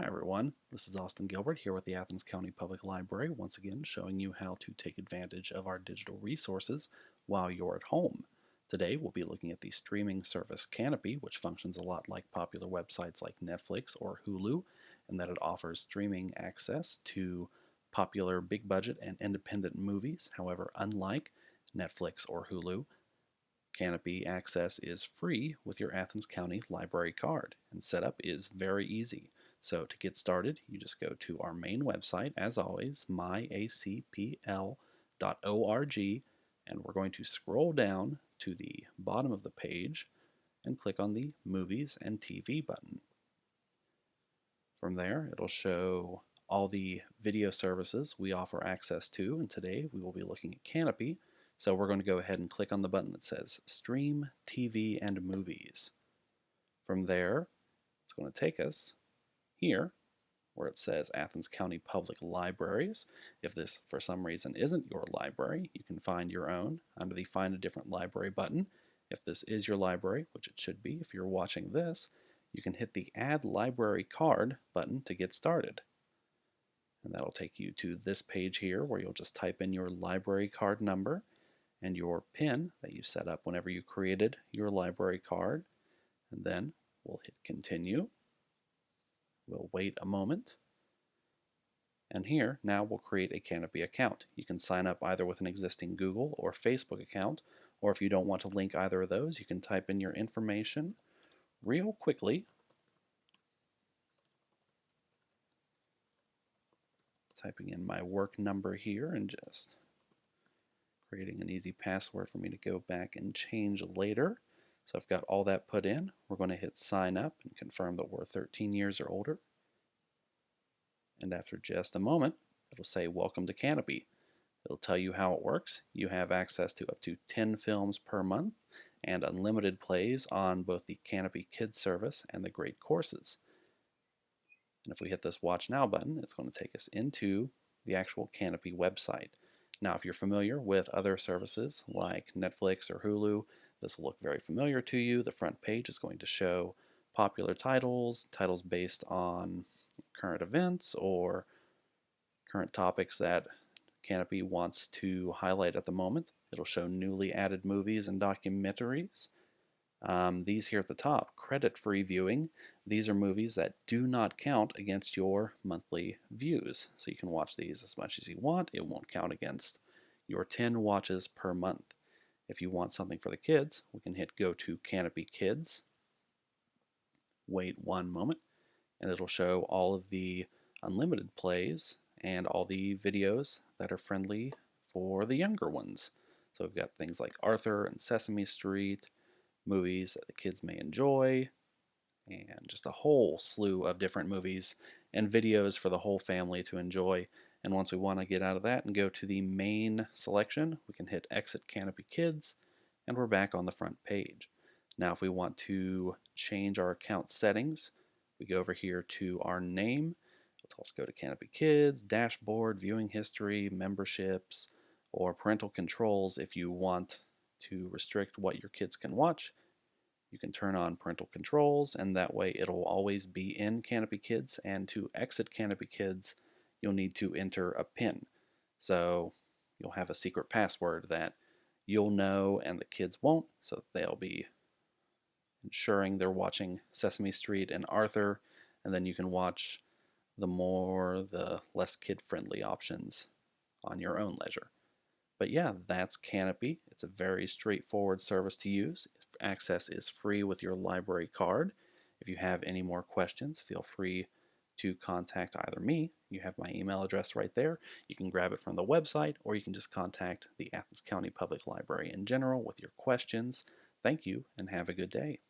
Hi everyone, this is Austin Gilbert here with the Athens County Public Library, once again showing you how to take advantage of our digital resources while you're at home. Today we'll be looking at the streaming service Kanopy, which functions a lot like popular websites like Netflix or Hulu, and that it offers streaming access to popular big budget and independent movies. However, unlike Netflix or Hulu, Kanopy access is free with your Athens County Library card, and setup is very easy. So to get started, you just go to our main website, as always, myacpl.org, and we're going to scroll down to the bottom of the page and click on the Movies and TV button. From there, it'll show all the video services we offer access to, and today we will be looking at Kanopy, So we're going to go ahead and click on the button that says Stream TV and Movies. From there, it's going to take us here where it says Athens County Public Libraries. If this for some reason isn't your library, you can find your own under the Find a Different Library button. If this is your library, which it should be if you're watching this, you can hit the Add Library Card button to get started. And that'll take you to this page here where you'll just type in your library card number and your PIN that you set up whenever you created your library card. And then we'll hit continue. We'll wait a moment. And here, now we'll create a Kanopy account. You can sign up either with an existing Google or Facebook account, or if you don't want to link either of those, you can type in your information real quickly. Typing in my work number here and just creating an easy password for me to go back and change later. So I've got all that put in. We're going to hit sign up and confirm that we're 13 years or older. And after just a moment, it'll say welcome to Kanopy. It'll tell you how it works. You have access to up to 10 films per month and unlimited plays on both the Kanopy Kids service and the Great Courses. And if we hit this Watch Now button, it's going to take us into the actual Kanopy website. Now, if you're familiar with other services like Netflix or Hulu, this will look very familiar to you. The front page is going to show popular titles, titles based on current events or current topics that Kanopy wants to highlight at the moment. It'll show newly added movies and documentaries. Um, these here at the top, credit-free viewing, these are movies that do not count against your monthly views. So you can watch these as much as you want. It won't count against your 10 watches per month. If you want something for the kids, we can hit go to Kanopy Kids. Wait one moment and it'll show all of the unlimited plays and all the videos that are friendly for the younger ones. So we've got things like Arthur and Sesame Street, movies that the kids may enjoy, and just a whole slew of different movies and videos for the whole family to enjoy. And once we want to get out of that and go to the main selection, we can hit Exit Kanopy Kids, and we're back on the front page. Now if we want to change our account settings, we go over here to our name. Let's go to Kanopy Kids, Dashboard, Viewing History, Memberships, or Parental Controls if you want to restrict what your kids can watch. You can turn on parental controls and that way it'll always be in Kanopy Kids and to exit Kanopy Kids you'll need to enter a PIN. So you'll have a secret password that you'll know and the kids won't so they'll be ensuring they're watching Sesame Street and Arthur, and then you can watch the more, the less kid-friendly options on your own leisure. But yeah, that's Kanopy. It's a very straightforward service to use. Access is free with your library card. If you have any more questions, feel free to contact either me. You have my email address right there. You can grab it from the website, or you can just contact the Athens County Public Library in general with your questions. Thank you, and have a good day.